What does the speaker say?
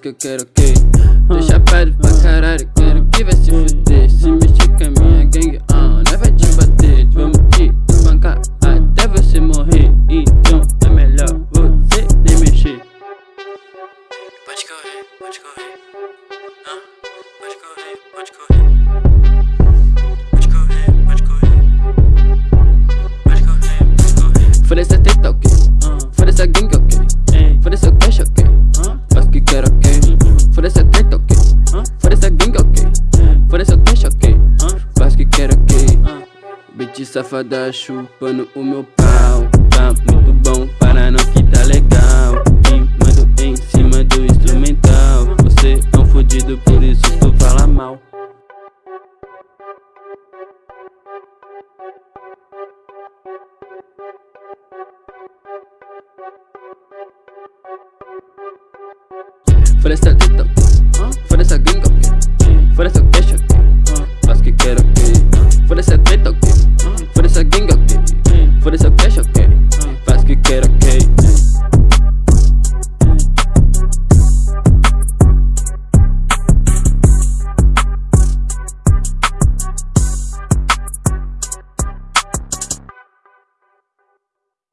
que eu quero que Tô chapado pra caralho, quero que vai se fuder. Se mexer com a minha gangue, ah, nós vai te bater. Vamos te espancar até você morrer. Então é melhor você nem mexer. Pode correr, pode correr. Ah, Pode correr, pode correr safada chupando o meu pau. Tá muito bom para não que tá legal. Rimando em cima do instrumental. Você é um fudido, por isso tu fala mal. Essa teta,